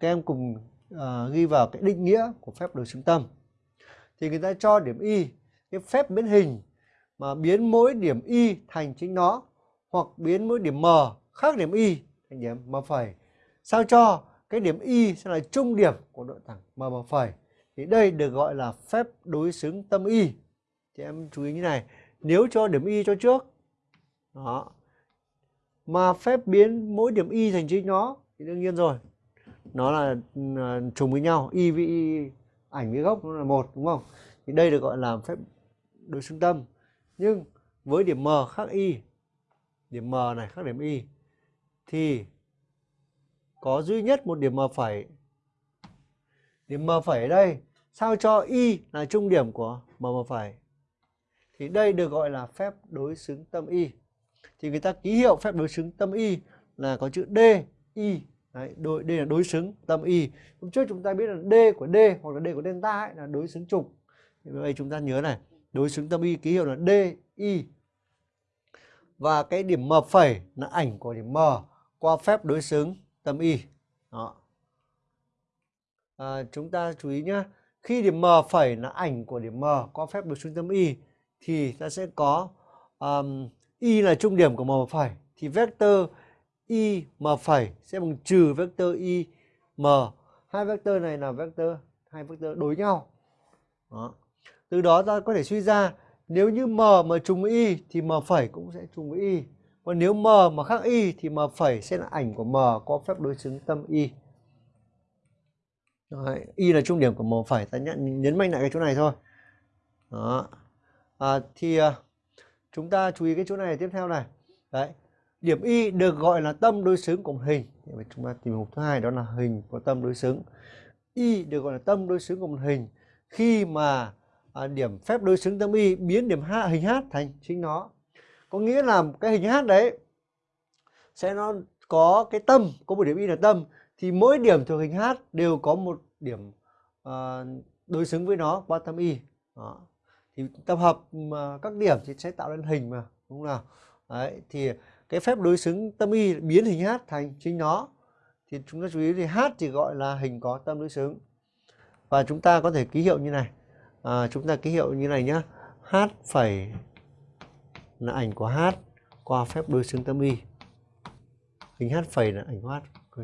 các em cùng uh, ghi vào cái định nghĩa của phép đối xứng tâm thì người ta cho điểm y cái phép biến hình mà biến mỗi điểm y thành chính nó hoặc biến mỗi điểm m khác điểm y thành điểm m phẩy. Sao cho cái điểm y sẽ là trung điểm của đoạn thẳng m m phẩy? Thì đây được gọi là phép đối xứng tâm y. Thì em chú ý như này nếu cho điểm y cho trước đó mà phép biến mỗi điểm y thành chính nó thì đương nhiên rồi nó là ờ, trùng với nhau, y với y ảnh với gốc nó là một, đúng không? Thì đây được gọi là phép đối xứng tâm. Nhưng với điểm m khác y điểm m này khác điểm y thì có duy nhất một điểm m phẩy. Điểm m phẩy ở đây sao cho y là trung điểm của m m phẩy? Thì đây được gọi là phép đối xứng tâm y thì người ta ký hiệu phép đối xứng tâm y là có chữ d y Đấy, đối, đây là đối xứng tâm y. Hôm trước chúng ta biết là d của d hoặc là d của delta ấy, là đối xứng trục. Thì đây chúng ta nhớ này đối xứng tâm y ký hiệu là d y và cái điểm m phẩy là ảnh của điểm m qua phép đối xứng tâm y. Đó. À, chúng ta chú ý nhé khi điểm m phẩy là ảnh của điểm m qua phép đối xứng tâm y thì ta sẽ có um, y là trung điểm của m phẩy. Thì vector y m phẩy. Sẽ bằng trừ vectơ y m. Hai vectơ này là vectơ hai vectơ đối nhau. Đó. từ đó ta có thể suy ra nếu như m mà trùng với y thì m phẩy cũng sẽ trùng với y còn nếu m mà khác y thì m phẩy sẽ là ảnh của m có phép đối xứng tâm y Đấy, y là trung điểm của m phẩy. Ta nhấn nhấn mạnh lại cái chỗ này thôi. Đó. À, thì à, chúng ta chú ý cái chỗ này tiếp theo này. Đấy điểm y được gọi là tâm đối xứng của một hình. Vậy chúng ta tìm mục thứ hai đó là hình có tâm đối xứng. Y được gọi là tâm đối xứng của một hình. Khi mà à, điểm phép đối xứng tâm y biến điểm h hình h thành chính nó. Có nghĩa là cái hình h đấy sẽ nó có cái tâm có một điểm y là tâm. Thì mỗi điểm thuộc hình h đều có một điểm à, đối xứng với nó qua tâm y. Đó. thì tập hợp các điểm thì sẽ tạo nên hình mà đúng không nào? Đấy thì cái phép đối xứng tâm y biến hình h thành chính nó. Thì chúng ta chú ý thì h thì gọi là hình có tâm đối xứng. Và chúng ta có thể ký hiệu như này. À, chúng ta ký hiệu như này nhá. H phẩy là ảnh của h qua phép đối xứng tâm y. Hình h phẩy là ảnh của h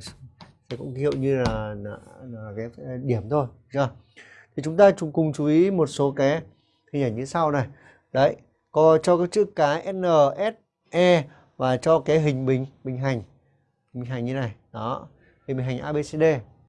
sẽ cũng ký hiệu như là, là, là cái điểm thôi chưa? Thì chúng ta cùng chú ý một số cái hình ảnh như sau này. Đấy có cho cái chữ cái n s e và cho cái hình bình bình hành. Bình hành như này. Đó. Hình bình hành abcd